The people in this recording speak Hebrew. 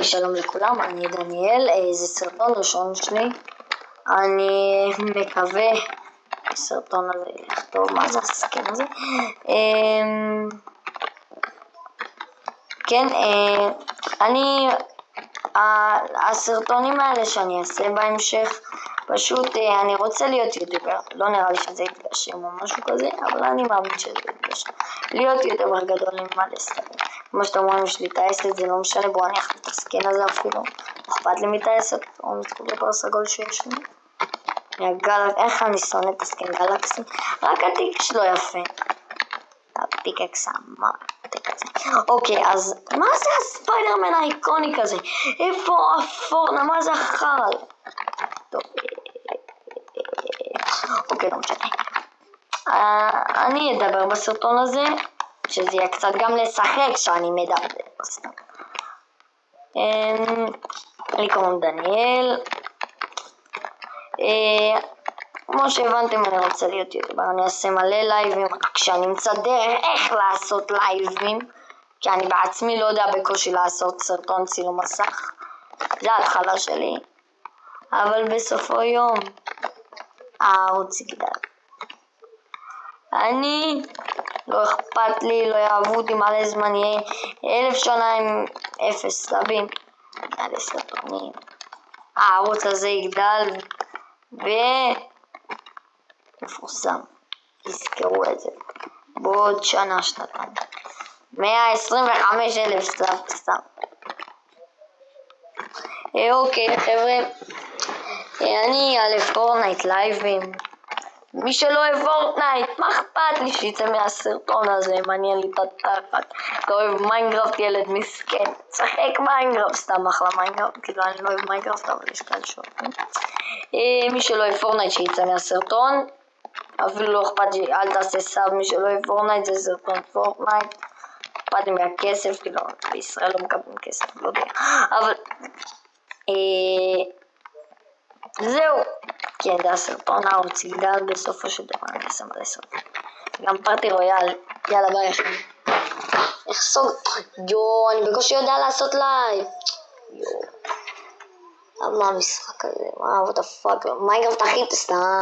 אוקיי, שלום לכולם, אני דניאל, אה, זה סרטון ראשון שלי. אני מקווה הסרטון הזה ילך טוב, מה זה הסכם הזה? אמ, כן, אה, אני, הסרטונים האלה שאני אעשה בהמשך, פשוט אה, אני רוצה להיות יוטיובר, לא נראה לי שזה יתגשם או משהו כזה, אבל אני מאמין שזה יתגשם. להיות יוטיובר גדול עם מלא סרטונים. כמו שאתם רואים, יש לי טייסת, זה לא משנה, בואו אני אחליט את הסקן הזה אפילו. אכפת לי מטייסת, או מתקבל בר סגול שיש לי. מהגל... איך אני שונא את הסקן גלקסי? רק התיק שלו יפה. הפיקקס המרתק הזה. אוקיי, אז מה זה הספיידרמן האיקוני כזה? איפה הפורנה? מה זה החרא? טוב, אוקיי, לא משנה. אני אדבר בסרטון הזה. שזה יהיה קצת גם לשחק כשאני מדבר סתם. אמ, לי קוראים דניאל. אה, כמו שהבנתם אני רוצה להיות יוטיובר, אני אעשה מלא לייבים, כשאני אמצא דרך איך לעשות לייבים, כי אני בעצמי לא יודע בקושי לעשות סרטון צילום מסך, זה ההתחלה שלי, אבל בסופו יום הערוץ יגדל. אני לא אכפת לי, לא יאהבו אותי מלא זמן, יהיה אלף שנה עם אפס סלבים, מלא סרטונים. הערוץ הזה יגדל ומפורסם, תזכרו את זה, בעוד שנה, שנתיים. 125 אלף סלב סתם. אה, אוקיי חבר'ה, אה, אני אעלה Fortnite לייבים. מי שלא אוהב Fortnite, מה אכפת לי שיצא מהסרטון הזה, מעניין לי את התחת. אתה אוהב Minecraft ילד מסכן, צחק Minecraft, סתם אחלה Minecraft, כאילו אני לא אוהב Minecraft אבל יש כאלה שאוהבים. אה, מי שלא אוהב Fortnite שיצא מהסרטון, אפילו לא אכפת לי, אל תעשה sub, מי שלא אוהב Fortnite זה סרטון Fortnite. אכפת לי מהכסף, כאילו בישראל לא מקבלים כסף, לא יודע, אבל... אה, זהו. זה הסרטון הערוץ יגדל בסופו של דבר, מלא סרטון. גם Party Royale, יאללה ביי אחי. איך סוג... יואו, אני בקושי יודע לעשות live. יואו. מה המשחק הזה? מה, what the fuck? Minecraft הכי סתם.